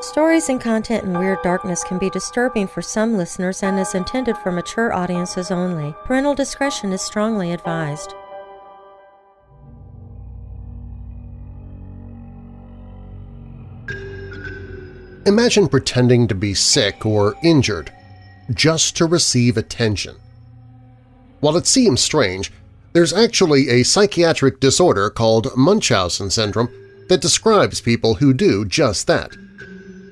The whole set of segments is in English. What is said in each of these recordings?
Stories and content in Weird Darkness can be disturbing for some listeners and is intended for mature audiences only. Parental discretion is strongly advised. Imagine pretending to be sick or injured just to receive attention. While it seems strange, there's actually a psychiatric disorder called Munchausen syndrome that describes people who do just that.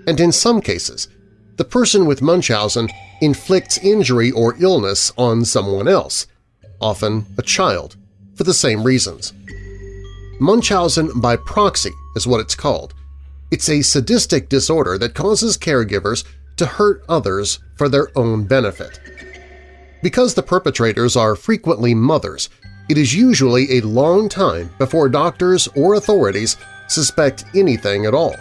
And in some cases, the person with Munchausen inflicts injury or illness on someone else, often a child, for the same reasons. Munchausen by proxy is what it's called. It's a sadistic disorder that causes caregivers to hurt others for their own benefit. Because the perpetrators are frequently mothers, it is usually a long time before doctors or authorities suspect anything at all.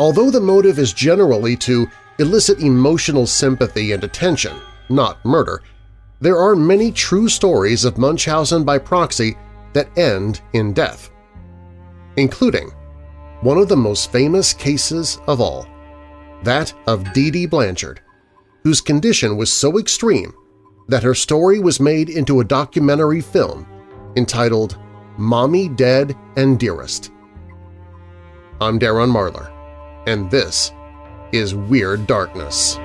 Although the motive is generally to elicit emotional sympathy and attention, not murder, there are many true stories of Munchausen by proxy that end in death, including one of the most famous cases of all, that of Dee Dee Blanchard, whose condition was so extreme that her story was made into a documentary film entitled Mommy Dead and Dearest. I'm Darren Marlar, and this is Weird Darkness.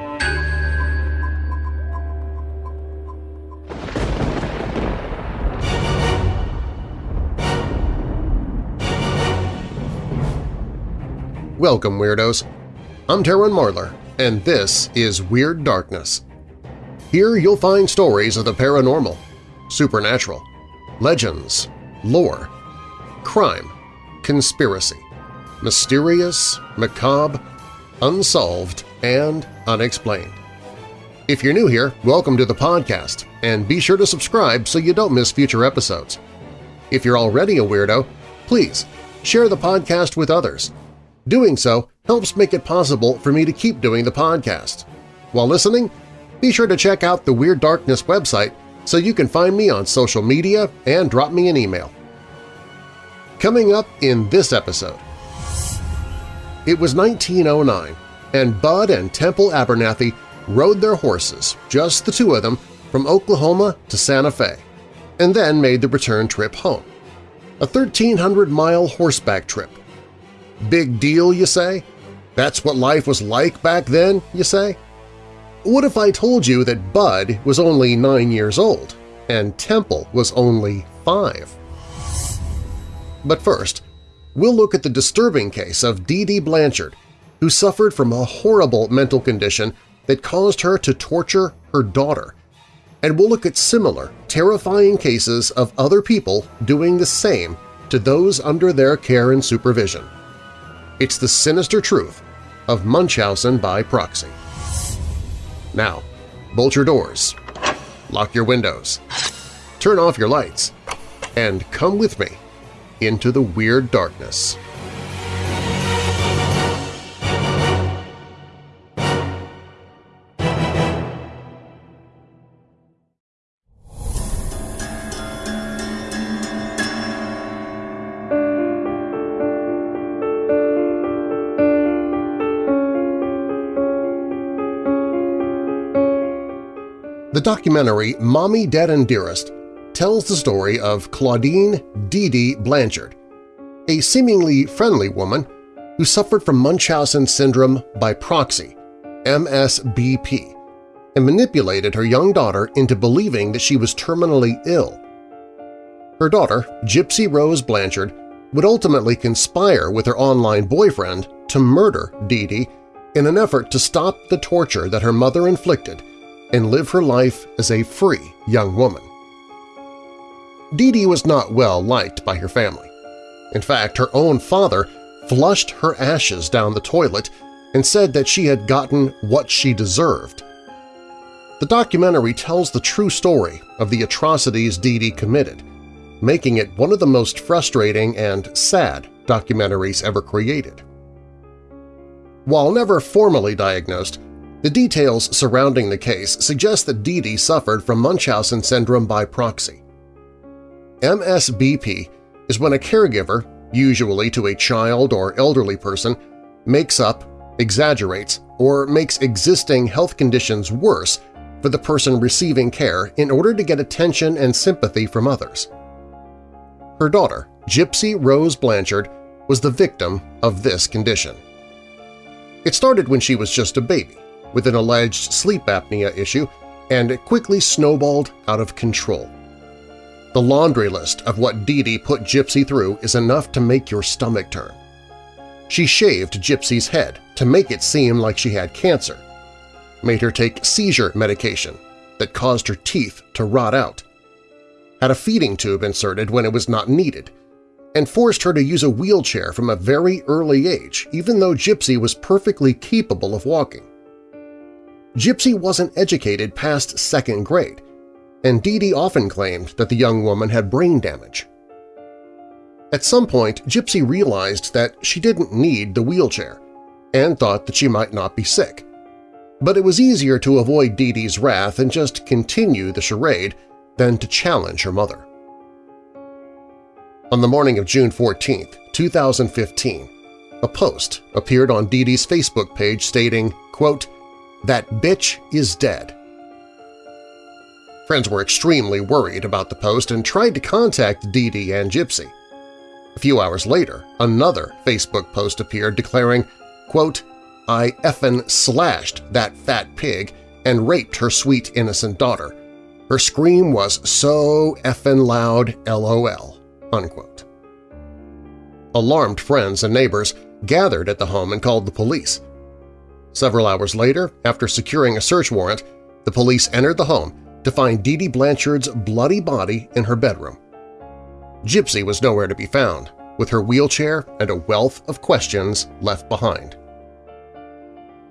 Welcome, Weirdos! I'm Darren Marlar, and this is Weird Darkness. Here you'll find stories of the paranormal, supernatural, legends, lore, crime, conspiracy, mysterious, macabre, unsolved, and unexplained. If you're new here, welcome to the podcast, and be sure to subscribe so you don't miss future episodes. If you're already a weirdo, please share the podcast with others. Doing so helps make it possible for me to keep doing the podcast. While listening, be sure to check out the Weird Darkness website so you can find me on social media and drop me an email. Coming up in this episode… It was 1909, and Bud and Temple Abernathy rode their horses, just the two of them, from Oklahoma to Santa Fe, and then made the return trip home. A 1,300-mile horseback trip. Big deal, you say? That's what life was like back then, you say? What if I told you that Bud was only nine years old and Temple was only five? But first, we'll look at the disturbing case of Dee Dee Blanchard, who suffered from a horrible mental condition that caused her to torture her daughter, and we'll look at similar, terrifying cases of other people doing the same to those under their care and supervision. It's the sinister truth of Munchausen by proxy. Now, bolt your doors, lock your windows, turn off your lights, and come with me into the Weird Darkness. The documentary Mommy Dead and Dearest tells the story of Claudine Dee Blanchard, a seemingly friendly woman who suffered from Munchausen syndrome by proxy, MSBP, and manipulated her young daughter into believing that she was terminally ill. Her daughter, Gypsy Rose Blanchard, would ultimately conspire with her online boyfriend to murder Dee Dee in an effort to stop the torture that her mother inflicted and live her life as a free young woman. Dee Dee was not well liked by her family. In fact, her own father flushed her ashes down the toilet and said that she had gotten what she deserved. The documentary tells the true story of the atrocities Dee Dee committed, making it one of the most frustrating and sad documentaries ever created. While never formally diagnosed, the details surrounding the case suggest that Dee Dee suffered from Munchausen syndrome by proxy. MSBP is when a caregiver, usually to a child or elderly person, makes up exaggerates, or makes existing health conditions worse for the person receiving care in order to get attention and sympathy from others. Her daughter, Gypsy Rose Blanchard, was the victim of this condition. It started when she was just a baby, with an alleged sleep apnea issue, and quickly snowballed out of control. The laundry list of what Dee Dee put Gypsy through is enough to make your stomach turn. She shaved Gypsy's head to make it seem like she had cancer, made her take seizure medication that caused her teeth to rot out, had a feeding tube inserted when it was not needed, and forced her to use a wheelchair from a very early age even though Gypsy was perfectly capable of walking. Gypsy wasn't educated past second grade, and Dee Dee often claimed that the young woman had brain damage. At some point, Gypsy realized that she didn't need the wheelchair and thought that she might not be sick. But it was easier to avoid Dee Dee's wrath and just continue the charade than to challenge her mother. On the morning of June 14, 2015, a post appeared on Dee Dee's Facebook page stating, quote, that bitch is dead. Friends were extremely worried about the post and tried to contact Dee Dee and Gypsy. A few hours later, another Facebook post appeared declaring, quote, I effin' slashed that fat pig and raped her sweet innocent daughter. Her scream was so effin' loud lol." Unquote. Alarmed friends and neighbors gathered at the home and called the police. Several hours later, after securing a search warrant, the police entered the home to find Dee Dee Blanchard's bloody body in her bedroom. Gypsy was nowhere to be found, with her wheelchair and a wealth of questions left behind.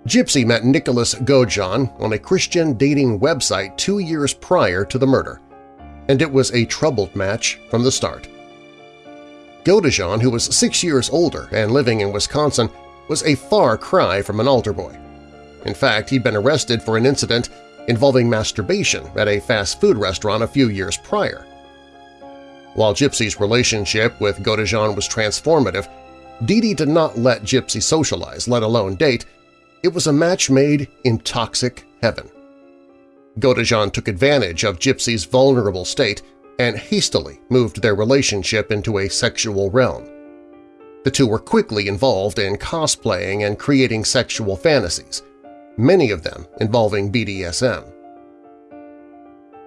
Gypsy met Nicholas Godejohn on a Christian dating website two years prior to the murder, and it was a troubled match from the start. Godejohn, who was six years older and living in Wisconsin, was a far cry from an altar boy. In fact, he'd been arrested for an incident involving masturbation at a fast food restaurant a few years prior. While Gypsy's relationship with Godejohn was transformative, Dee Dee did not let Gypsy socialize, let alone date. It was a match made in toxic heaven. Godejohn took advantage of Gypsy's vulnerable state and hastily moved their relationship into a sexual realm. The two were quickly involved in cosplaying and creating sexual fantasies, many of them involving BDSM.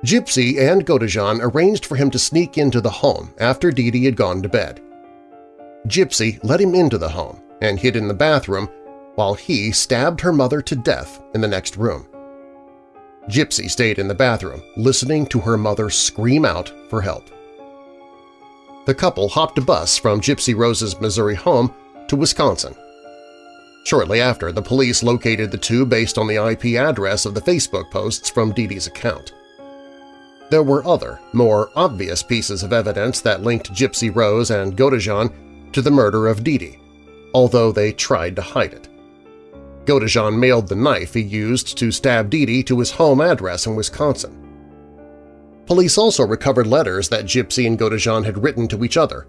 Gypsy and Godejohn arranged for him to sneak into the home after Dee Dee had gone to bed. Gypsy let him into the home and hid in the bathroom while he stabbed her mother to death in the next room. Gypsy stayed in the bathroom, listening to her mother scream out for help the couple hopped a bus from Gypsy Rose's Missouri home to Wisconsin. Shortly after, the police located the two based on the IP address of the Facebook posts from Dee's account. There were other, more obvious pieces of evidence that linked Gypsy Rose and Godejohn to the murder of Dee, although they tried to hide it. Godejohn mailed the knife he used to stab Dee to his home address in Wisconsin. Police also recovered letters that Gypsy and Godejohn had written to each other,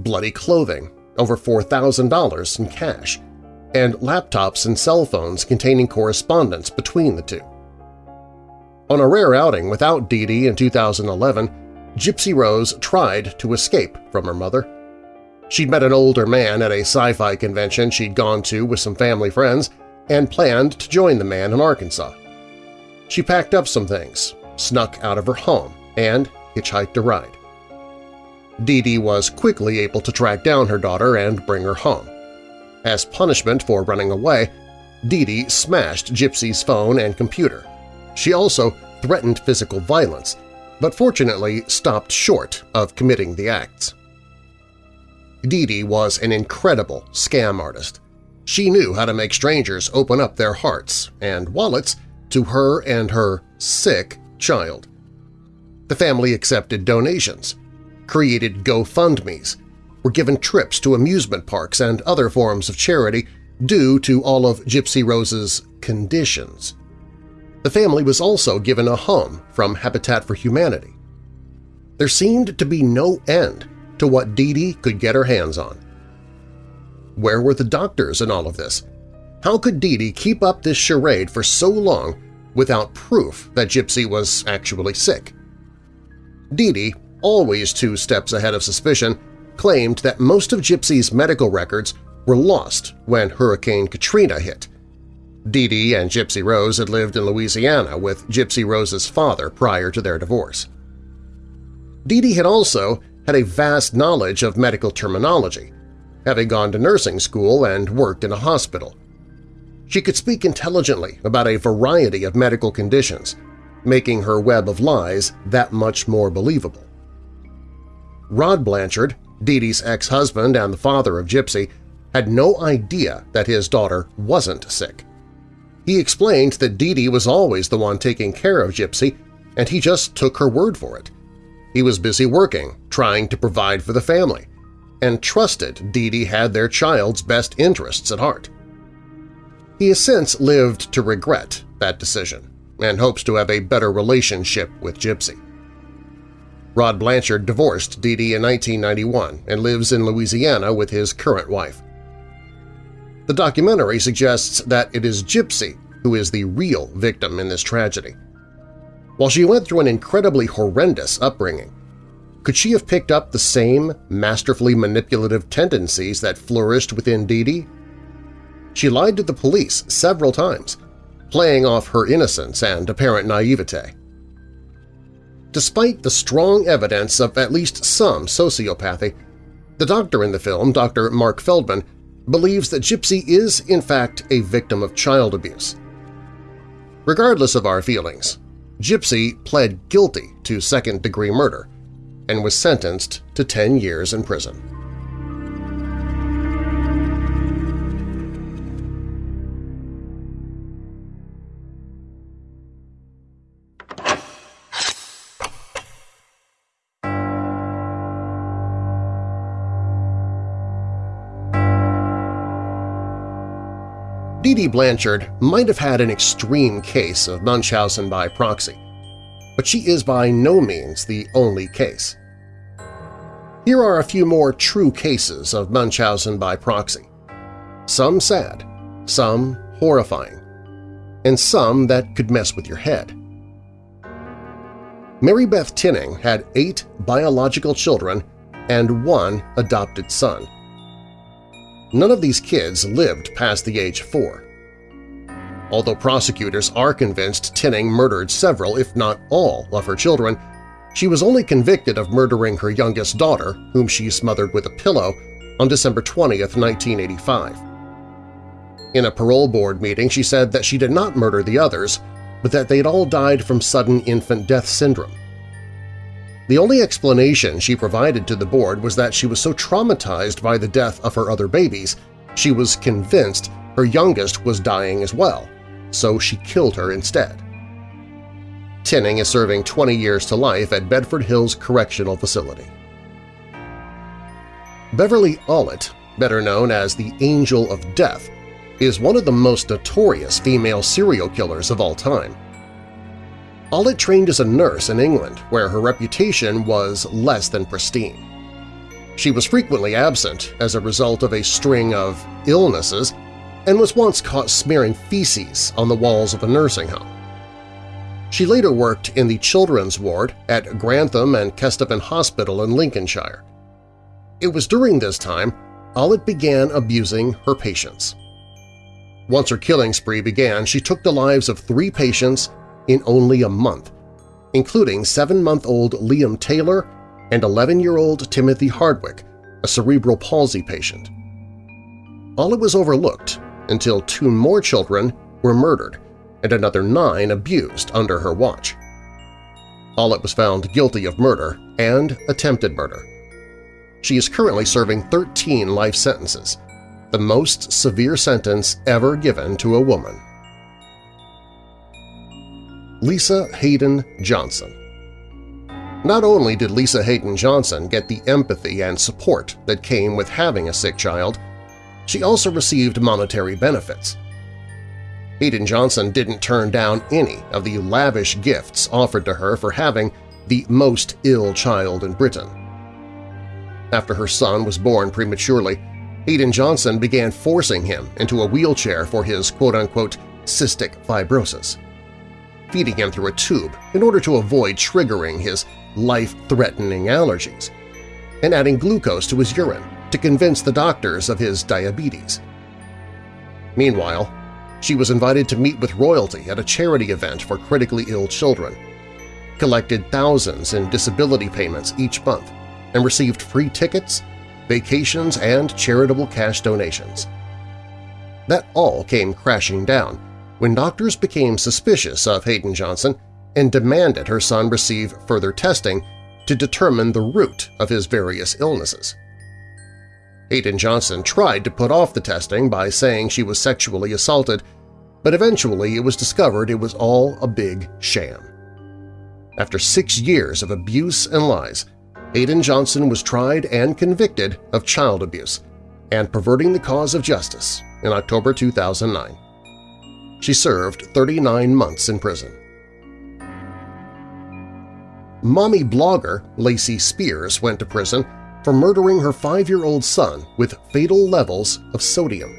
bloody clothing, over $4,000 in cash, and laptops and cell phones containing correspondence between the two. On a rare outing without Dee Dee in 2011, Gypsy Rose tried to escape from her mother. She'd met an older man at a sci-fi convention she'd gone to with some family friends and planned to join the man in Arkansas. She packed up some things, snuck out of her home, and hitchhiked a ride. Dee Dee was quickly able to track down her daughter and bring her home. As punishment for running away, Dee Dee smashed Gypsy's phone and computer. She also threatened physical violence, but fortunately stopped short of committing the acts. Dee Dee was an incredible scam artist. She knew how to make strangers open up their hearts and wallets to her and her sick child. The family accepted donations, created GoFundMes, were given trips to amusement parks and other forms of charity due to all of Gypsy Rose's conditions. The family was also given a home from Habitat for Humanity. There seemed to be no end to what Dee Dee could get her hands on. Where were the doctors in all of this? How could Dee Dee keep up this charade for so long without proof that Gypsy was actually sick? Dee Dee, always two steps ahead of suspicion, claimed that most of Gypsy's medical records were lost when Hurricane Katrina hit. Dee Dee and Gypsy Rose had lived in Louisiana with Gypsy Rose's father prior to their divorce. Dee Dee had also had a vast knowledge of medical terminology, having gone to nursing school and worked in a hospital. She could speak intelligently about a variety of medical conditions, making her web of lies that much more believable. Rod Blanchard, Dee's ex-husband and the father of Gypsy, had no idea that his daughter wasn't sick. He explained that Dee was always the one taking care of Gypsy, and he just took her word for it. He was busy working, trying to provide for the family, and trusted Dee had their child's best interests at heart. He has since lived to regret that decision and hopes to have a better relationship with Gypsy. Rod Blanchard divorced Dee Dee in 1991 and lives in Louisiana with his current wife. The documentary suggests that it is Gypsy who is the real victim in this tragedy. While she went through an incredibly horrendous upbringing, could she have picked up the same masterfully manipulative tendencies that flourished within Dee Dee? She lied to the police several times, playing off her innocence and apparent naivete. Despite the strong evidence of at least some sociopathy, the doctor in the film, Dr. Mark Feldman, believes that Gypsy is, in fact, a victim of child abuse. Regardless of our feelings, Gypsy pled guilty to second-degree murder and was sentenced to 10 years in prison. Dee Dee Blanchard might have had an extreme case of Munchausen by proxy, but she is by no means the only case. Here are a few more true cases of Munchausen by proxy. Some sad, some horrifying, and some that could mess with your head. Mary Beth Tinning had eight biological children and one adopted son. None of these kids lived past the age of four. Although prosecutors are convinced Tinning murdered several, if not all, of her children, she was only convicted of murdering her youngest daughter, whom she smothered with a pillow, on December 20, 1985. In a parole board meeting, she said that she did not murder the others, but that they had all died from sudden infant death syndrome. The only explanation she provided to the board was that she was so traumatized by the death of her other babies, she was convinced her youngest was dying as well, so she killed her instead. Tinning is serving 20 years to life at Bedford Hills Correctional Facility. Beverly Allitt, better known as the Angel of Death, is one of the most notorious female serial killers of all time. Allitt trained as a nurse in England, where her reputation was less than pristine. She was frequently absent as a result of a string of illnesses and was once caught smearing feces on the walls of a nursing home. She later worked in the children's ward at Grantham and Kesteven Hospital in Lincolnshire. It was during this time Allitt began abusing her patients. Once her killing spree began, she took the lives of three patients in only a month, including seven-month-old Liam Taylor and 11-year-old Timothy Hardwick, a cerebral palsy patient. All it was overlooked until two more children were murdered and another nine abused under her watch. Allitt was found guilty of murder and attempted murder. She is currently serving 13 life sentences, the most severe sentence ever given to a woman. Lisa Hayden Johnson Not only did Lisa Hayden Johnson get the empathy and support that came with having a sick child, she also received monetary benefits. Hayden Johnson didn't turn down any of the lavish gifts offered to her for having the most ill child in Britain. After her son was born prematurely, Hayden Johnson began forcing him into a wheelchair for his quote-unquote cystic fibrosis, feeding him through a tube in order to avoid triggering his life-threatening allergies, and adding glucose to his urine to convince the doctors of his diabetes. Meanwhile, she was invited to meet with royalty at a charity event for critically ill children, collected thousands in disability payments each month, and received free tickets, vacations, and charitable cash donations. That all came crashing down when doctors became suspicious of Hayden Johnson and demanded her son receive further testing to determine the root of his various illnesses. Hayden Johnson tried to put off the testing by saying she was sexually assaulted, but eventually it was discovered it was all a big sham. After six years of abuse and lies, Hayden Johnson was tried and convicted of child abuse and perverting the cause of justice in October 2009. She served 39 months in prison. Mommy blogger Lacey Spears went to prison for murdering her five-year-old son with fatal levels of sodium.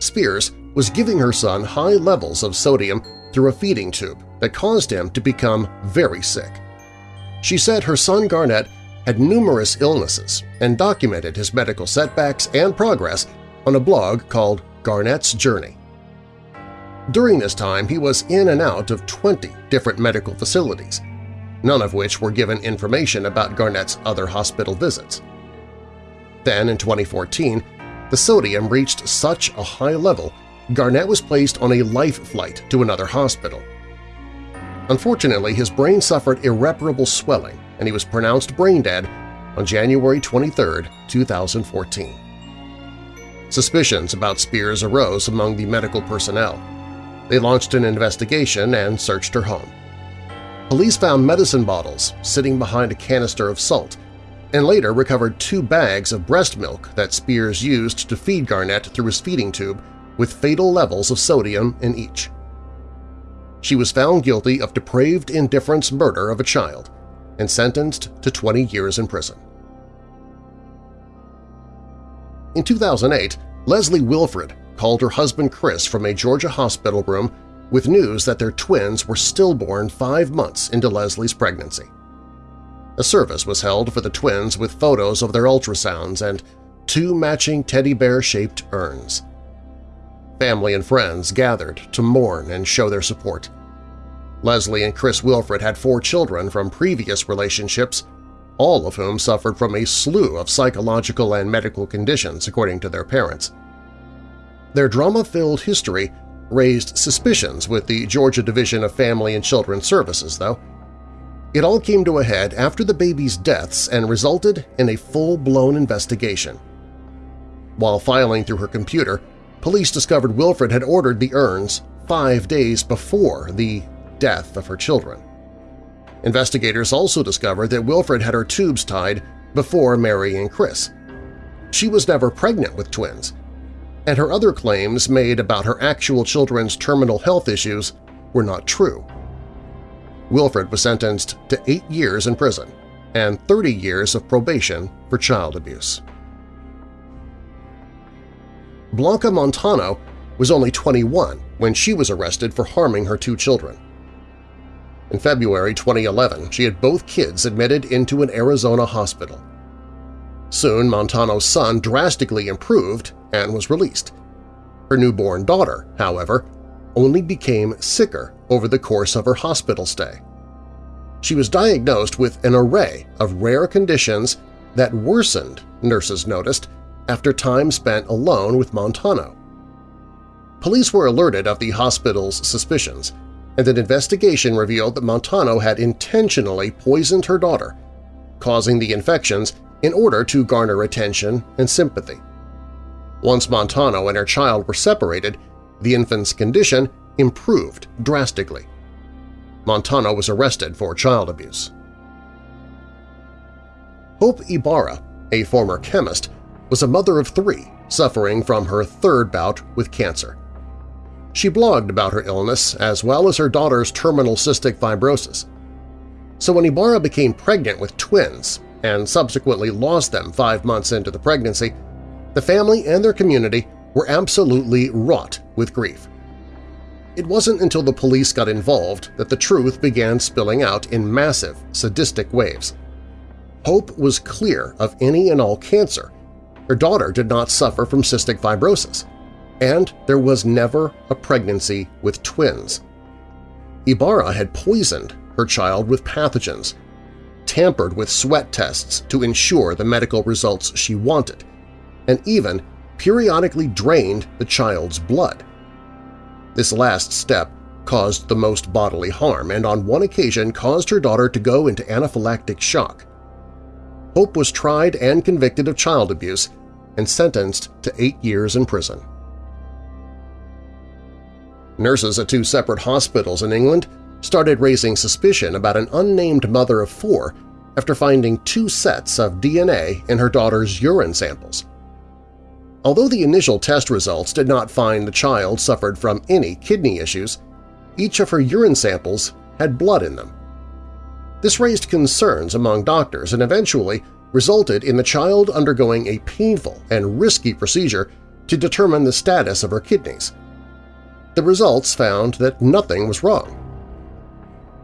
Spears was giving her son high levels of sodium through a feeding tube that caused him to become very sick. She said her son Garnett had numerous illnesses and documented his medical setbacks and progress on a blog called Garnett's Journey. During this time, he was in and out of 20 different medical facilities, none of which were given information about Garnett's other hospital visits. Then, in 2014, the sodium reached such a high level Garnett was placed on a life flight to another hospital. Unfortunately, his brain suffered irreparable swelling and he was pronounced brain dead on January 23, 2014. Suspicions about Spears arose among the medical personnel. They launched an investigation and searched her home. Police found medicine bottles sitting behind a canister of salt and later recovered two bags of breast milk that Spears used to feed Garnett through his feeding tube with fatal levels of sodium in each. She was found guilty of depraved indifference murder of a child and sentenced to 20 years in prison. In 2008, Leslie Wilfred called her husband Chris from a Georgia hospital room with news that their twins were stillborn five months into Leslie's pregnancy. A service was held for the twins with photos of their ultrasounds and two matching teddy bear-shaped urns. Family and friends gathered to mourn and show their support. Leslie and Chris Wilfred had four children from previous relationships, all of whom suffered from a slew of psychological and medical conditions, according to their parents. Their drama-filled history raised suspicions with the Georgia Division of Family and Children Services, though. It all came to a head after the baby's deaths and resulted in a full-blown investigation. While filing through her computer, police discovered Wilfred had ordered the urns five days before the death of her children. Investigators also discovered that Wilfred had her tubes tied before marrying Chris. She was never pregnant with twins, and her other claims made about her actual children's terminal health issues were not true. Wilfred was sentenced to eight years in prison and 30 years of probation for child abuse. Blanca Montano was only 21 when she was arrested for harming her two children. In February 2011, she had both kids admitted into an Arizona hospital. Soon, Montano's son drastically improved and was released. Her newborn daughter, however, only became sicker over the course of her hospital stay. She was diagnosed with an array of rare conditions that worsened, nurses noticed, after time spent alone with Montano. Police were alerted of the hospital's suspicions, and an investigation revealed that Montano had intentionally poisoned her daughter, causing the infections in order to garner attention and sympathy. Once Montano and her child were separated, the infant's condition improved drastically. Montano was arrested for child abuse. Hope Ibarra, a former chemist, was a mother of three suffering from her third bout with cancer. She blogged about her illness as well as her daughter's terminal cystic fibrosis. So when Ibarra became pregnant with twins and subsequently lost them five months into the pregnancy, The family and their community were absolutely wrought with grief. It wasn't until the police got involved that the truth began spilling out in massive, sadistic waves. Hope was clear of any and all cancer. Her daughter did not suffer from cystic fibrosis. And there was never a pregnancy with twins. Ibarra had poisoned her child with pathogens, tampered with sweat tests to ensure the medical results she wanted, and even periodically drained the child's blood. This last step caused the most bodily harm and on one occasion caused her daughter to go into anaphylactic shock. Hope was tried and convicted of child abuse and sentenced to eight years in prison. Nurses at two separate hospitals in England started raising suspicion about an unnamed mother of four after finding two sets of DNA in her daughter's urine samples. Although the initial test results did not find the child suffered from any kidney issues, each of her urine samples had blood in them. This raised concerns among doctors and eventually resulted in the child undergoing a painful and risky procedure to determine the status of her kidneys. The results found that nothing was wrong.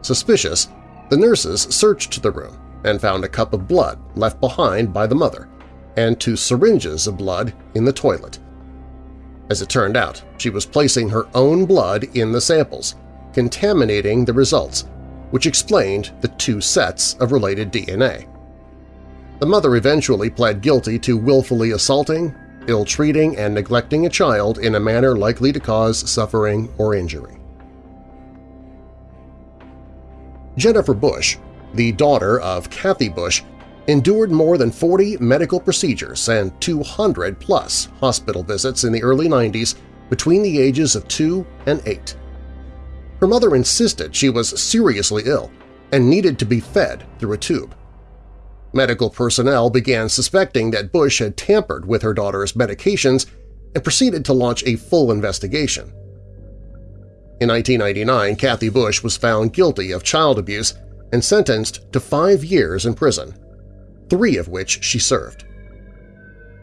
Suspicious, the nurses searched the room and found a cup of blood left behind by the mother and two syringes of blood in the toilet. As it turned out, she was placing her own blood in the samples, contaminating the results, which explained the two sets of related DNA. The mother eventually pled guilty to willfully assaulting, ill-treating, and neglecting a child in a manner likely to cause suffering or injury. Jennifer Bush, the daughter of Kathy Bush, endured more than 40 medical procedures and 200-plus hospital visits in the early 90s between the ages of 2 and 8. Her mother insisted she was seriously ill and needed to be fed through a tube. Medical personnel began suspecting that Bush had tampered with her daughter's medications and proceeded to launch a full investigation. In 1999, Kathy Bush was found guilty of child abuse and sentenced to five years in prison three of which she served.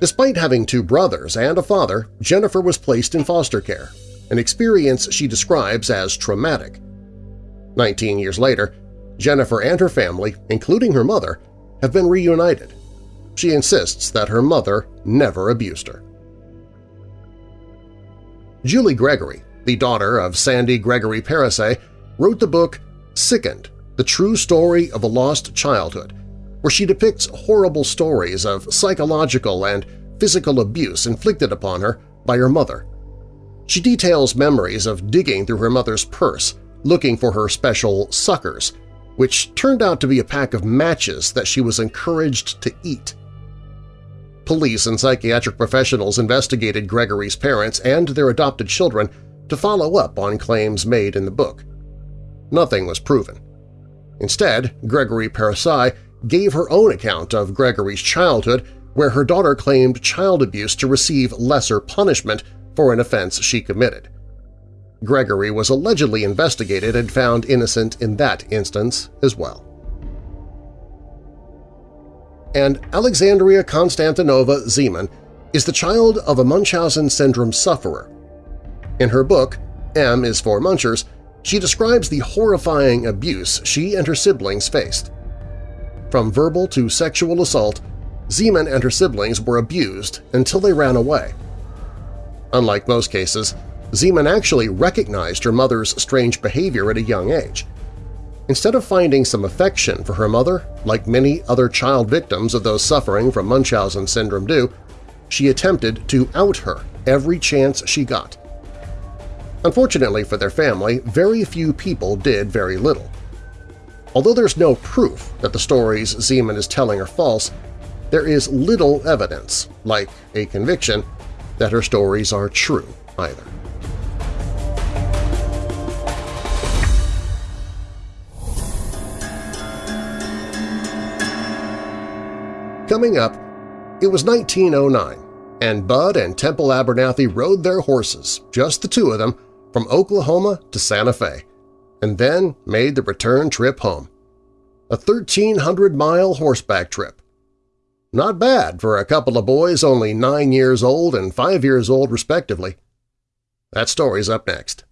Despite having two brothers and a father, Jennifer was placed in foster care, an experience she describes as traumatic. Nineteen years later, Jennifer and her family, including her mother, have been reunited. She insists that her mother never abused her. Julie Gregory, the daughter of Sandy Gregory Parisay, wrote the book Sickened, The True Story of a Lost Childhood, where she depicts horrible stories of psychological and physical abuse inflicted upon her by her mother. She details memories of digging through her mother's purse looking for her special suckers, which turned out to be a pack of matches that she was encouraged to eat. Police and psychiatric professionals investigated Gregory's parents and their adopted children to follow up on claims made in the book. Nothing was proven. Instead, Gregory Parisay gave her own account of Gregory's childhood where her daughter claimed child abuse to receive lesser punishment for an offense she committed. Gregory was allegedly investigated and found innocent in that instance as well. And Alexandria Konstantinova Zeman is the child of a Munchausen syndrome sufferer. In her book, M is for Munchers, she describes the horrifying abuse she and her siblings faced. From verbal to sexual assault, Zeman and her siblings were abused until they ran away. Unlike most cases, Zeman actually recognized her mother's strange behavior at a young age. Instead of finding some affection for her mother, like many other child victims of those suffering from Munchausen syndrome do, she attempted to out her every chance she got. Unfortunately for their family, very few people did very little. Although there's no proof that the stories Zeman is telling are false, there is little evidence, like a conviction, that her stories are true either. Coming up, it was 1909, and Bud and Temple Abernathy rode their horses, just the two of them, from Oklahoma to Santa Fe and then made the return trip home. A 1,300-mile horseback trip. Not bad for a couple of boys only nine years old and five years old respectively. That story's up next.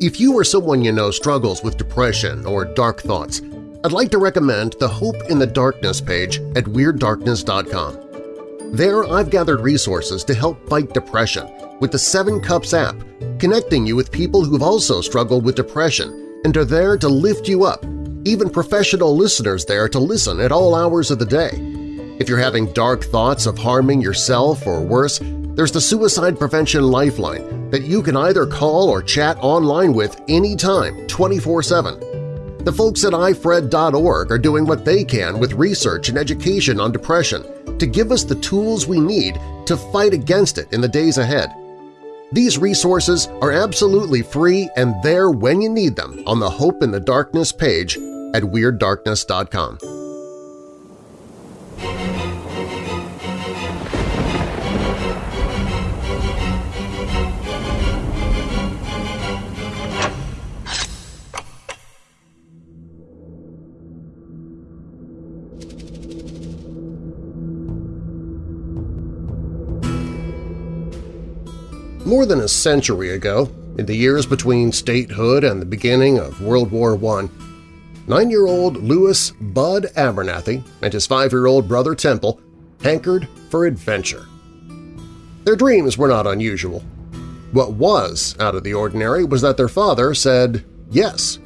If you or someone you know struggles with depression or dark thoughts, I'd like to recommend the Hope in the Darkness page at WeirdDarkness.com. There I've gathered resources to help fight depression with the Seven Cups app, connecting you with people who've also struggled with depression and are there to lift you up, even professional listeners there to listen at all hours of the day. If you're having dark thoughts of harming yourself or worse, there's the Suicide Prevention Lifeline that you can either call or chat online with anytime, 24-7. The folks at ifred.org are doing what they can with research and education on depression to give us the tools we need to fight against it in the days ahead. These resources are absolutely free and there when you need them on the Hope in the Darkness page at WeirdDarkness.com. More than a century ago, in the years between statehood and the beginning of World War I, nine-year-old Louis Bud Abernathy and his five-year-old brother Temple hankered for adventure. Their dreams were not unusual. What was out of the ordinary was that their father said yes.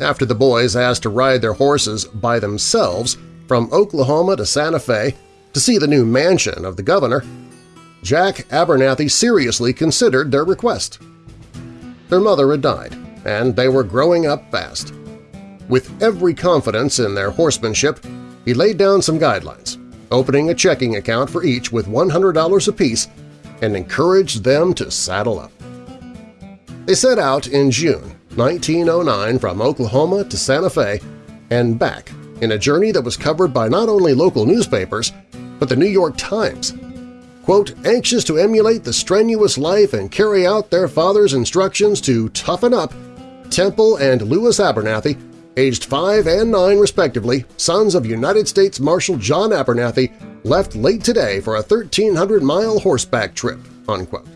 After the boys asked to ride their horses by themselves from Oklahoma to Santa Fe to see the new mansion of the governor, Jack Abernathy seriously considered their request. Their mother had died, and they were growing up fast. With every confidence in their horsemanship, he laid down some guidelines, opening a checking account for each with $100 apiece and encouraged them to saddle up. They set out in June 1909 from Oklahoma to Santa Fe and back in a journey that was covered by not only local newspapers, but the New York Times, quote, anxious to emulate the strenuous life and carry out their father's instructions to toughen up, Temple and Lewis Abernathy, aged 5 and 9 respectively, sons of United States Marshal John Abernathy, left late today for a 1,300-mile horseback trip." Unquote.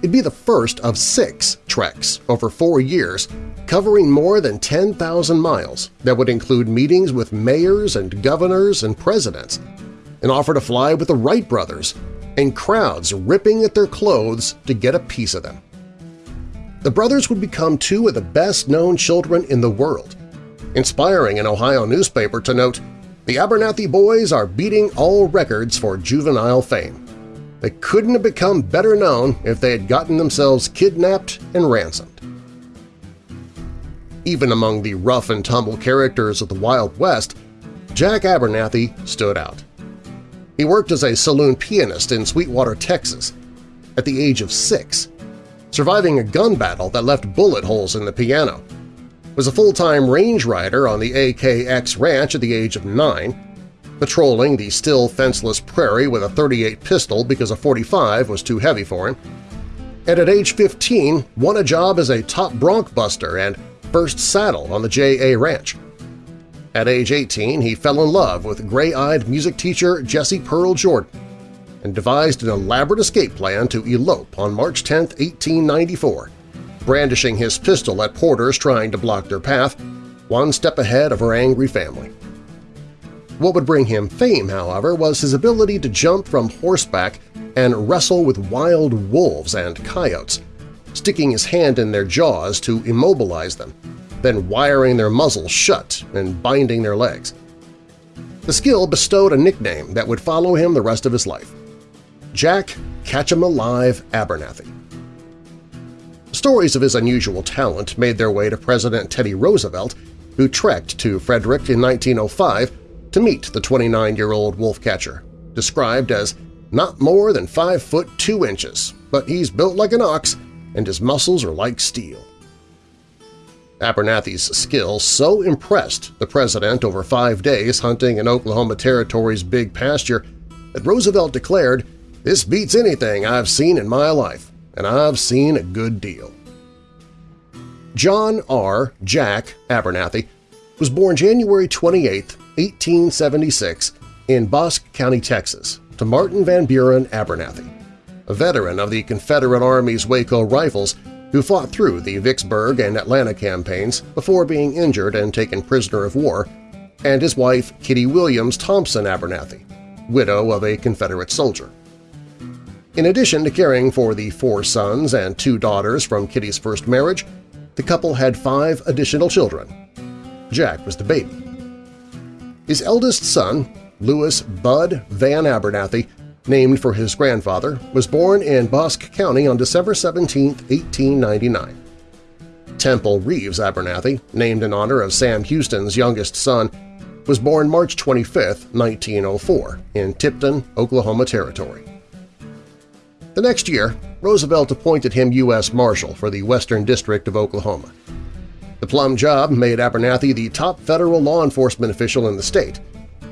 It'd be the first of six treks over four years covering more than 10,000 miles that would include meetings with mayors and governors and presidents, and offer to fly with the Wright brothers, and crowds ripping at their clothes to get a piece of them. The brothers would become two of the best-known children in the world, inspiring an Ohio newspaper to note, the Abernathy boys are beating all records for juvenile fame. They couldn't have become better known if they had gotten themselves kidnapped and ransomed. Even among the rough-and-tumble characters of the Wild West, Jack Abernathy stood out. He worked as a saloon pianist in Sweetwater, Texas, at the age of six, surviving a gun battle that left bullet holes in the piano, was a full-time range rider on the AKX Ranch at the age of nine, patrolling the still fenceless prairie with a 38 pistol because a 45 was too heavy for him, and at age 15 won a job as a top bronc buster and first saddle on the J.A. Ranch. At age 18, he fell in love with gray-eyed music teacher Jessie Pearl Jordan and devised an elaborate escape plan to elope on March 10, 1894, brandishing his pistol at porters trying to block their path, one step ahead of her angry family. What would bring him fame, however, was his ability to jump from horseback and wrestle with wild wolves and coyotes, sticking his hand in their jaws to immobilize them then wiring their muzzles shut and binding their legs. The skill bestowed a nickname that would follow him the rest of his life – Jack Catch-em Alive Abernathy. Stories of his unusual talent made their way to President Teddy Roosevelt, who trekked to Frederick in 1905 to meet the 29-year-old wolf catcher, described as not more than 5 foot 2 inches, but he's built like an ox and his muscles are like steel. Abernathy's skill so impressed the president over five days hunting in Oklahoma Territory's big pasture that Roosevelt declared, this beats anything I've seen in my life, and I've seen a good deal. John R. Jack Abernathy was born January 28, 1876, in Bosque County, Texas, to Martin Van Buren Abernathy, a veteran of the Confederate Army's Waco Rifles who fought through the Vicksburg and Atlanta campaigns before being injured and taken prisoner of war, and his wife Kitty Williams Thompson Abernathy, widow of a Confederate soldier. In addition to caring for the four sons and two daughters from Kitty's first marriage, the couple had five additional children. Jack was the baby. His eldest son, Louis Bud Van Abernathy, named for his grandfather, was born in Bosque County on December 17, 1899. Temple Reeves Abernathy, named in honor of Sam Houston's youngest son, was born March 25, 1904, in Tipton, Oklahoma Territory. The next year, Roosevelt appointed him U.S. Marshal for the Western District of Oklahoma. The plum job made Abernathy the top federal law enforcement official in the state,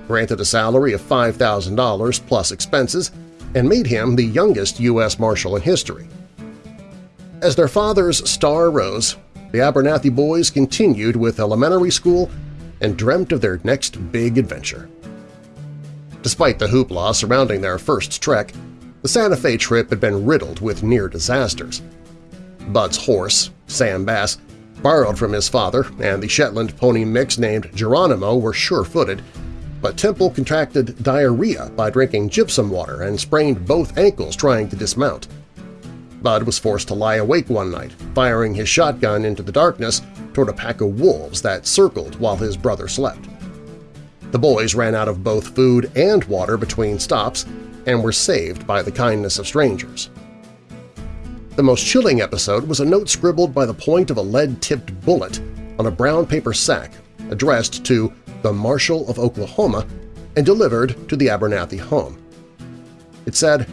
granted a salary of $5,000 plus expenses, and made him the youngest U.S. Marshal in history. As their father's star rose, the Abernathy boys continued with elementary school and dreamt of their next big adventure. Despite the hoopla surrounding their first trek, the Santa Fe trip had been riddled with near disasters. Bud's horse, Sam Bass, borrowed from his father, and the Shetland pony mix named Geronimo were sure-footed but Temple contracted diarrhea by drinking gypsum water and sprained both ankles trying to dismount. Bud was forced to lie awake one night, firing his shotgun into the darkness toward a pack of wolves that circled while his brother slept. The boys ran out of both food and water between stops and were saved by the kindness of strangers. The most chilling episode was a note scribbled by the point of a lead-tipped bullet on a brown paper sack addressed to the Marshal of Oklahoma, and delivered to the Abernathy home. It said,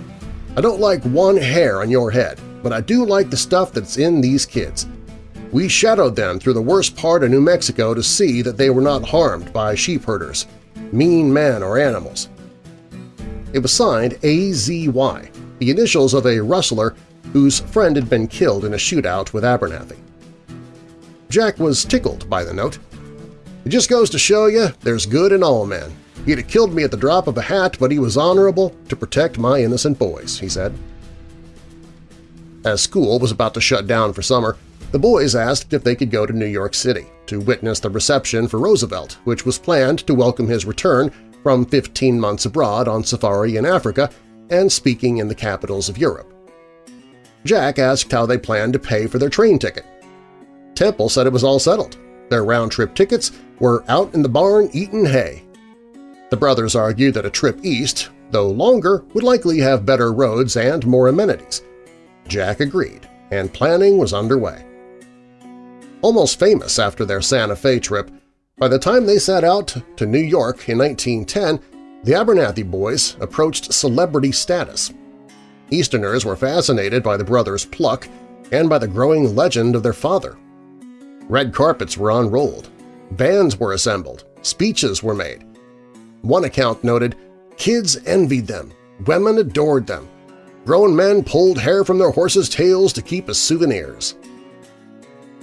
I don't like one hair on your head, but I do like the stuff that's in these kids. We shadowed them through the worst part of New Mexico to see that they were not harmed by sheep herders, mean men or animals. It was signed AZY, the initials of a rustler whose friend had been killed in a shootout with Abernathy. Jack was tickled by the note it just goes to show you there's good in all men. He'd have killed me at the drop of a hat, but he was honorable to protect my innocent boys, he said. As school was about to shut down for summer, the boys asked if they could go to New York City to witness the reception for Roosevelt, which was planned to welcome his return from 15 months abroad on safari in Africa and speaking in the capitals of Europe. Jack asked how they planned to pay for their train ticket. Temple said it was all settled. Their round-trip tickets were out in the barn eating hay. The brothers argued that a trip east, though longer, would likely have better roads and more amenities. Jack agreed, and planning was underway. Almost famous after their Santa Fe trip, by the time they set out to New York in 1910, the Abernathy boys approached celebrity status. Easterners were fascinated by the brothers' pluck and by the growing legend of their father. Red carpets were unrolled, bands were assembled, speeches were made. One account noted, kids envied them, women adored them, grown men pulled hair from their horses' tails to keep as souvenirs.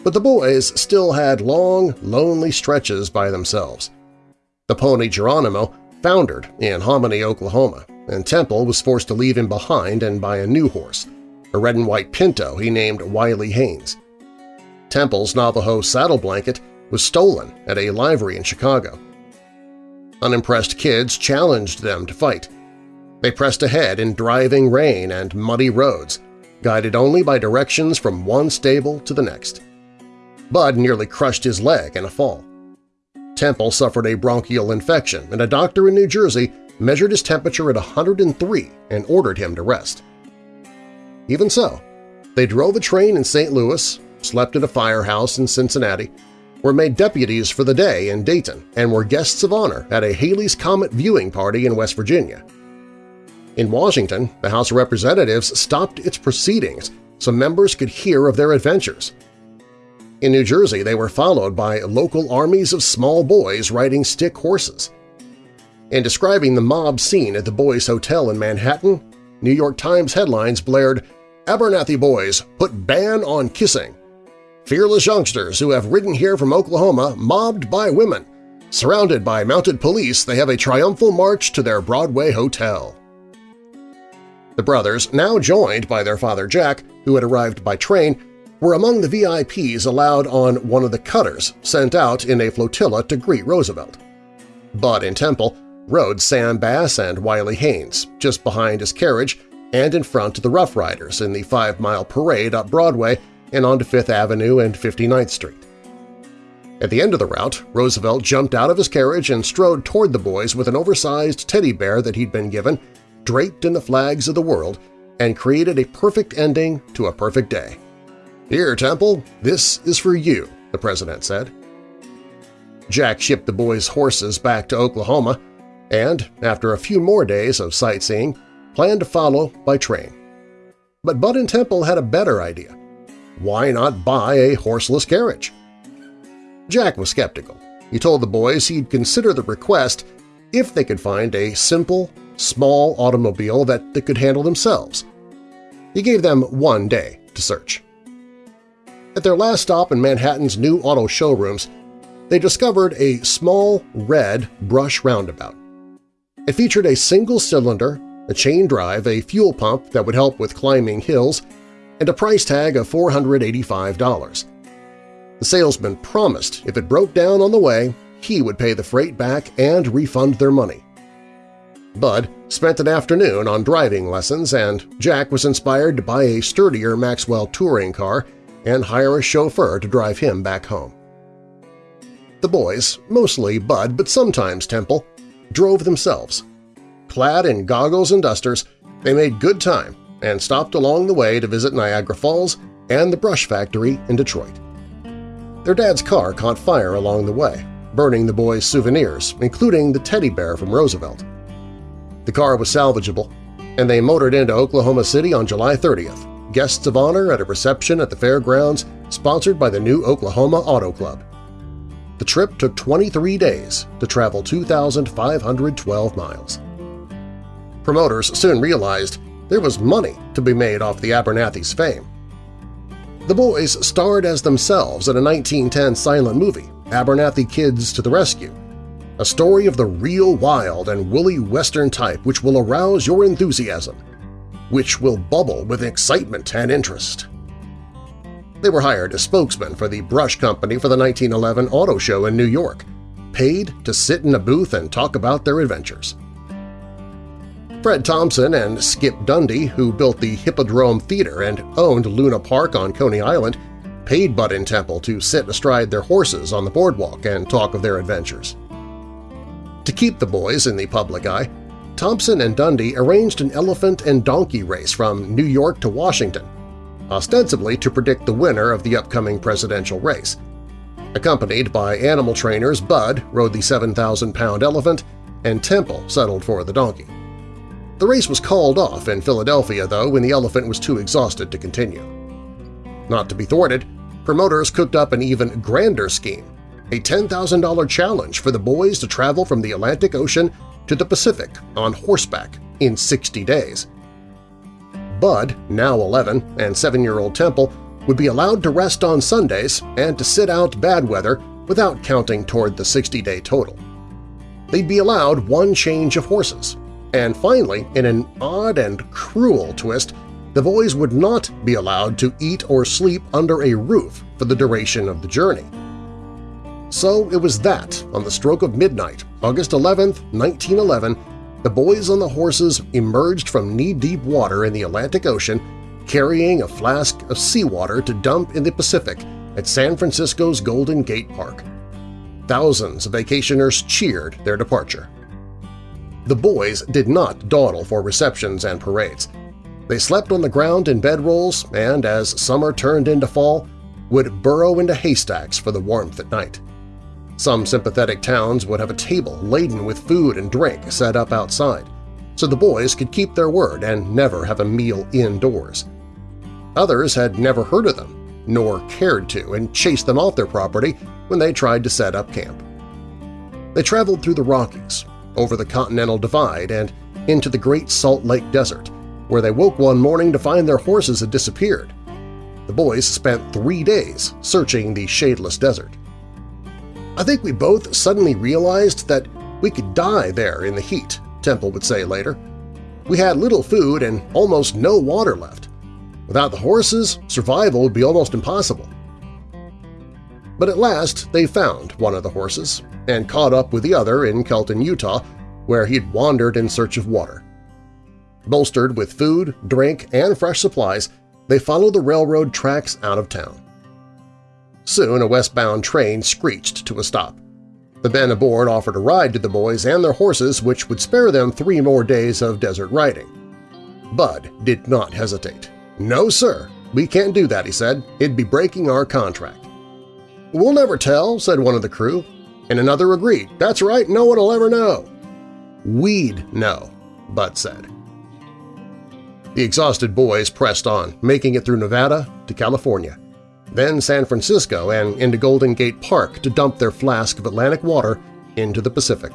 But the boys still had long, lonely stretches by themselves. The pony Geronimo foundered in Hominy, Oklahoma, and Temple was forced to leave him behind and buy a new horse, a red and white pinto he named Wiley Haynes. Temple's Navajo saddle blanket was stolen at a livery in Chicago. Unimpressed kids challenged them to fight. They pressed ahead in driving rain and muddy roads, guided only by directions from one stable to the next. Bud nearly crushed his leg in a fall. Temple suffered a bronchial infection, and a doctor in New Jersey measured his temperature at 103 and ordered him to rest. Even so, they drove a train in St. Louis, slept at a firehouse in Cincinnati, were made deputies for the day in Dayton, and were guests of honor at a Halley's Comet viewing party in West Virginia. In Washington, the House of Representatives stopped its proceedings so members could hear of their adventures. In New Jersey, they were followed by local armies of small boys riding stick horses. In describing the mob scene at the Boys Hotel in Manhattan, New York Times headlines blared, Abernathy Boys put ban on kissing. Fearless youngsters who have ridden here from Oklahoma mobbed by women. Surrounded by mounted police, they have a triumphal march to their Broadway hotel. The brothers, now joined by their father Jack, who had arrived by train, were among the VIPs allowed on one of the cutters sent out in a flotilla to greet Roosevelt. Bud and Temple rode Sam Bass and Wiley Haynes just behind his carriage and in front of the Rough Riders in the five-mile parade up Broadway and onto Fifth Avenue and 59th Street. At the end of the route, Roosevelt jumped out of his carriage and strode toward the boys with an oversized teddy bear that he'd been given draped in the flags of the world, and created a perfect ending to a perfect day. Here, Temple, this is for you, the president said. Jack shipped the boys' horses back to Oklahoma and, after a few more days of sightseeing, planned to follow by train. But Bud and Temple had a better idea. Why not buy a horseless carriage? Jack was skeptical. He told the boys he'd consider the request if they could find a simple, small automobile that they could handle themselves. He gave them one day to search. At their last stop in Manhattan's new auto showrooms, they discovered a small red Brush Runabout. It featured a single cylinder, a chain drive, a fuel pump that would help with climbing hills, and a price tag of $485. The salesman promised if it broke down on the way, he would pay the freight back and refund their money. Bud spent an afternoon on driving lessons, and Jack was inspired to buy a sturdier Maxwell touring car and hire a chauffeur to drive him back home. The boys, mostly Bud but sometimes Temple, drove themselves. Clad in goggles and dusters, they made good time and stopped along the way to visit Niagara Falls and the brush factory in Detroit. Their dad's car caught fire along the way, burning the boys' souvenirs, including the teddy bear from Roosevelt. The car was salvageable, and they motored into Oklahoma City on July 30th, guests of honor at a reception at the fairgrounds sponsored by the new Oklahoma Auto Club. The trip took 23 days to travel 2,512 miles. Promoters soon realized there was money to be made off the Abernathy's fame. The boys starred as themselves in a 1910 silent movie, Abernathy Kids to the Rescue, a story of the real wild and woolly Western type which will arouse your enthusiasm, which will bubble with excitement and interest. They were hired as spokesmen for the Brush Company for the 1911 auto show in New York, paid to sit in a booth and talk about their adventures. Fred Thompson and Skip Dundy, who built the Hippodrome Theater and owned Luna Park on Coney Island, paid Bud and Temple to sit astride their horses on the boardwalk and talk of their adventures. To keep the boys in the public eye, Thompson and Dundy arranged an elephant and donkey race from New York to Washington, ostensibly to predict the winner of the upcoming presidential race. Accompanied by animal trainers, Bud rode the 7,000-pound elephant and Temple settled for the donkey. The race was called off in Philadelphia, though, when the elephant was too exhausted to continue. Not to be thwarted, promoters cooked up an even grander scheme a $10,000 challenge for the boys to travel from the Atlantic Ocean to the Pacific on horseback in 60 days. Bud, now 11, and 7-year-old Temple would be allowed to rest on Sundays and to sit out bad weather without counting toward the 60-day total. They'd be allowed one change of horses, and finally, in an odd and cruel twist, the boys would not be allowed to eat or sleep under a roof for the duration of the journey. So it was that, on the stroke of midnight, August 11, 1911, the boys on the horses emerged from knee-deep water in the Atlantic Ocean carrying a flask of seawater to dump in the Pacific at San Francisco's Golden Gate Park. Thousands of vacationers cheered their departure. The boys did not dawdle for receptions and parades. They slept on the ground in bedrolls and, as summer turned into fall, would burrow into haystacks for the warmth at night. Some sympathetic towns would have a table laden with food and drink set up outside, so the boys could keep their word and never have a meal indoors. Others had never heard of them nor cared to, and chased them off their property when they tried to set up camp. They traveled through the Rockies, over the Continental Divide, and into the Great Salt Lake Desert, where they woke one morning to find their horses had disappeared. The boys spent three days searching the shadeless desert. I think we both suddenly realized that we could die there in the heat, Temple would say later. We had little food and almost no water left. Without the horses, survival would be almost impossible. But at last they found one of the horses and caught up with the other in Kelton, Utah, where he'd wandered in search of water. Bolstered with food, drink, and fresh supplies, they followed the railroad tracks out of town. Soon a westbound train screeched to a stop. The men aboard offered a ride to the boys and their horses which would spare them three more days of desert riding. Bud did not hesitate. "'No, sir. We can't do that,' he said. "'It'd be breaking our contract.' "'We'll never tell,' said one of the crew, and another agreed. "'That's right, no one will ever know.' "'We'd know,' Bud said. The exhausted boys pressed on, making it through Nevada to California then San Francisco and into Golden Gate Park to dump their flask of Atlantic water into the Pacific.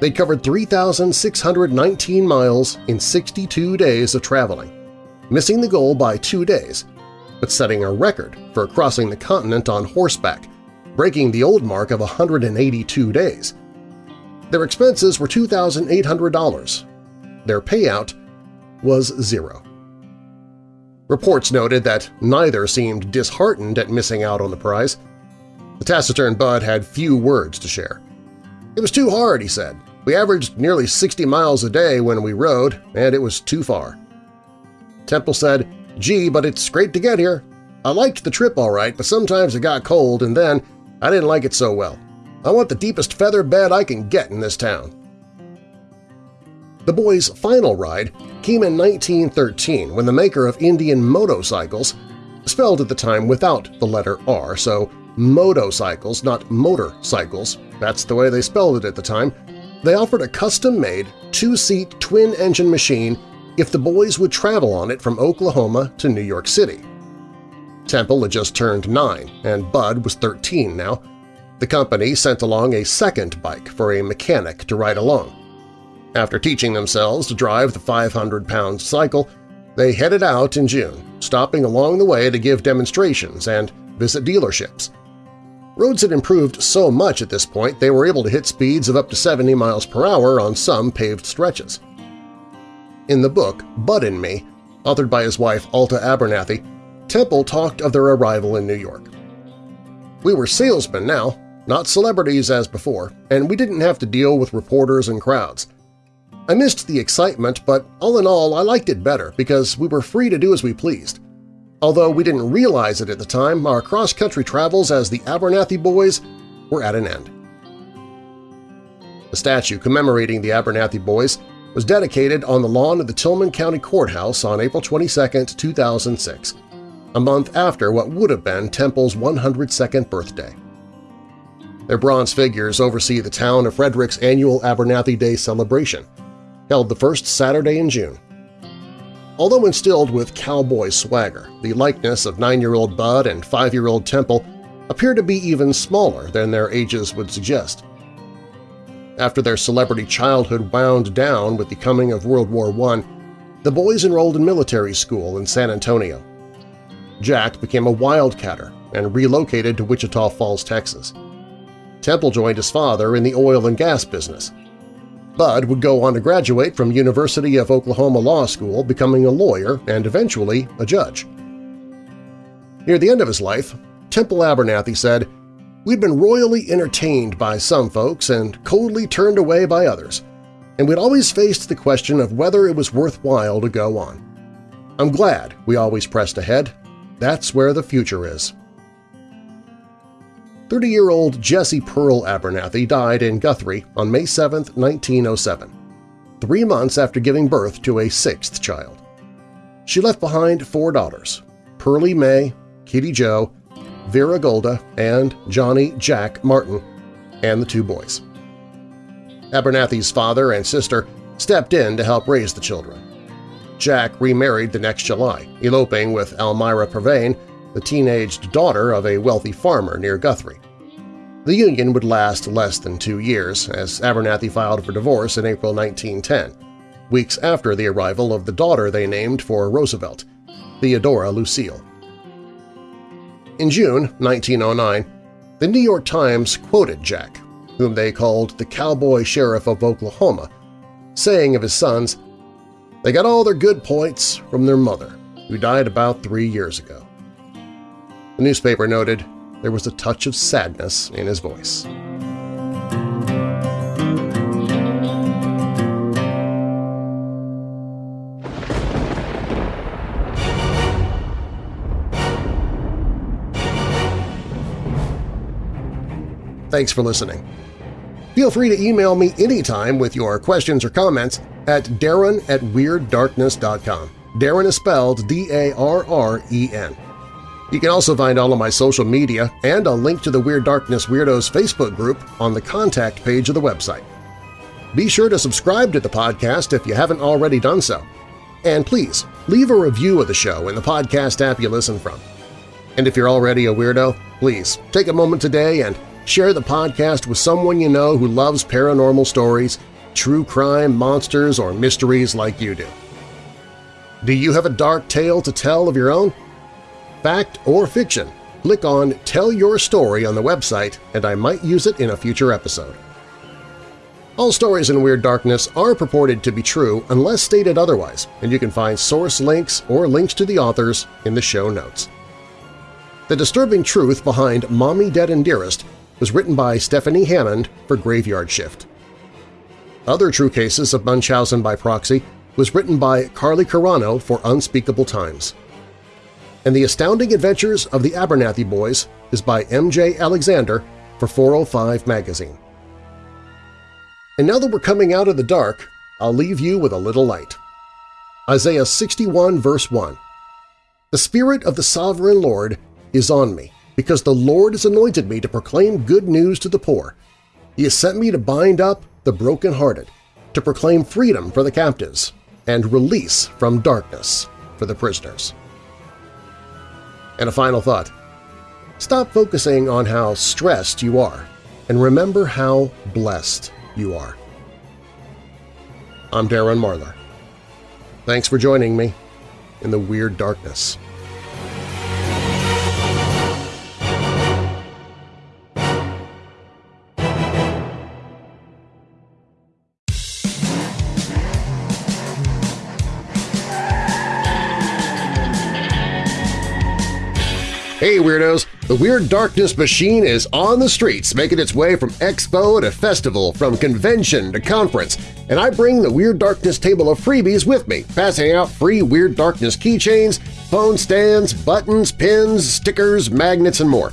They covered 3,619 miles in 62 days of traveling, missing the goal by two days, but setting a record for crossing the continent on horseback, breaking the old mark of 182 days. Their expenses were $2,800. Their payout was zero. Reports noted that neither seemed disheartened at missing out on the prize. The taciturn Bud had few words to share. It was too hard, he said. We averaged nearly 60 miles a day when we rode, and it was too far. Temple said, Gee, but it's great to get here. I liked the trip all right, but sometimes it got cold, and then I didn't like it so well. I want the deepest feather bed I can get in this town. The boys' final ride came in 1913 when the maker of Indian motorcycles, spelled at the time without the letter R, so motocycles, not motorcycles, that's the way they spelled it at the time, they offered a custom-made two-seat twin-engine machine if the boys would travel on it from Oklahoma to New York City. Temple had just turned nine, and Bud was 13 now. The company sent along a second bike for a mechanic to ride along. After teaching themselves to drive the 500-pound cycle, they headed out in June, stopping along the way to give demonstrations and visit dealerships. Roads had improved so much at this point they were able to hit speeds of up to 70 miles per hour on some paved stretches. In the book Bud and Me, authored by his wife Alta Abernathy, Temple talked of their arrival in New York. We were salesmen now, not celebrities as before, and we didn't have to deal with reporters and crowds. I missed the excitement, but all in all I liked it better because we were free to do as we pleased. Although we didn't realize it at the time, our cross-country travels as the Abernathy Boys were at an end. A statue commemorating the Abernathy Boys was dedicated on the lawn of the Tillman County Courthouse on April 22, 2006, a month after what would have been Temple's 102nd birthday. Their bronze figures oversee the town of Frederick's annual Abernathy Day celebration – held the first Saturday in June. Although instilled with cowboy swagger, the likeness of nine-year-old Bud and five-year-old Temple appear to be even smaller than their ages would suggest. After their celebrity childhood wound down with the coming of World War I, the boys enrolled in military school in San Antonio. Jack became a wildcatter and relocated to Wichita Falls, Texas. Temple joined his father in the oil and gas business, Bud would go on to graduate from University of Oklahoma Law School, becoming a lawyer and eventually a judge. Near the end of his life, Temple Abernathy said, We'd been royally entertained by some folks and coldly turned away by others, and we'd always faced the question of whether it was worthwhile to go on. I'm glad we always pressed ahead. That's where the future is. 30-year-old Jessie Pearl Abernathy died in Guthrie on May 7, 1907, three months after giving birth to a sixth child. She left behind four daughters, Pearlie May, Kitty Jo, Vera Golda, and Johnny Jack Martin, and the two boys. Abernathy's father and sister stepped in to help raise the children. Jack remarried the next July, eloping with Almira Pervane, the teenaged daughter of a wealthy farmer near Guthrie. The union would last less than two years, as Abernathy filed for divorce in April 1910, weeks after the arrival of the daughter they named for Roosevelt, Theodora Lucille. In June 1909, the New York Times quoted Jack, whom they called the cowboy sheriff of Oklahoma, saying of his sons, They got all their good points from their mother, who died about three years ago. The newspaper noted, there was a touch of sadness in his voice. Thanks for listening. Feel free to email me anytime with your questions or comments at darren at WeirdDarkness.com. Darren is spelled D-A-R-R-E-N. You can also find all of my social media and a link to the Weird Darkness Weirdos Facebook group on the contact page of the website. Be sure to subscribe to the podcast if you haven't already done so. And please, leave a review of the show in the podcast app you listen from. And if you're already a weirdo, please take a moment today and share the podcast with someone you know who loves paranormal stories, true crime, monsters, or mysteries like you do. Do you have a dark tale to tell of your own? fact or fiction, click on Tell Your Story on the website and I might use it in a future episode. All stories in Weird Darkness are purported to be true unless stated otherwise, and you can find source links or links to the authors in the show notes. The disturbing truth behind Mommy Dead and Dearest was written by Stephanie Hammond for Graveyard Shift. Other True Cases of Munchausen by Proxy was written by Carly Carano for Unspeakable Times and The Astounding Adventures of the Abernathy Boys is by M.J. Alexander for 405 Magazine. And now that we're coming out of the dark, I'll leave you with a little light. Isaiah 61 verse 1 The Spirit of the Sovereign Lord is on me, because the Lord has anointed me to proclaim good news to the poor. He has sent me to bind up the brokenhearted, to proclaim freedom for the captives, and release from darkness for the prisoners. And a final thought. Stop focusing on how stressed you are and remember how blessed you are. I'm Darren Marlar. Thanks for joining me in the Weird Darkness. Hey Weirdos! The Weird Darkness machine is on the streets, making its way from expo to festival, from convention to conference, and I bring the Weird Darkness table of freebies with me, passing out free Weird Darkness keychains, phone stands, buttons, pins, stickers, magnets, and more.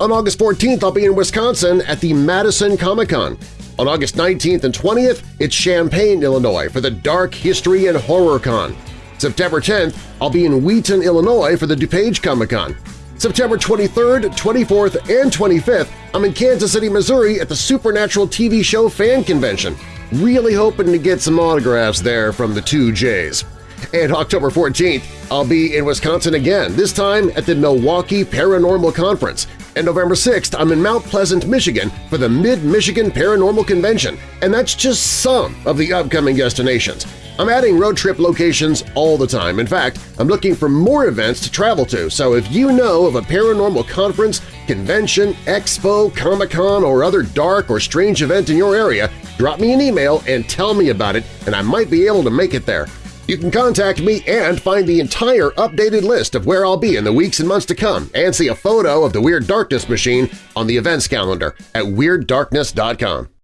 On August 14th, I'll be in Wisconsin at the Madison Comic-Con. On August 19th and 20th, it's Champaign, Illinois for the Dark History and Horror Con. September 10th, I'll be in Wheaton, Illinois for the DuPage Comic-Con. September 23rd, 24th, and 25th, I'm in Kansas City, Missouri at the Supernatural TV show Fan Convention. Really hoping to get some autographs there from the two J's. And October 14th, I'll be in Wisconsin again, this time at the Milwaukee Paranormal Conference. And November 6th, I'm in Mount Pleasant, Michigan for the Mid-Michigan Paranormal Convention, and that's just some of the upcoming destinations. I'm adding road trip locations all the time. In fact, I'm looking for more events to travel to, so if you know of a paranormal conference, convention, expo, Comic-Con, or other dark or strange event in your area, drop me an email and tell me about it, and I might be able to make it there. You can contact me and find the entire updated list of where I'll be in the weeks and months to come and see a photo of the Weird Darkness machine on the events calendar at WeirdDarkness.com.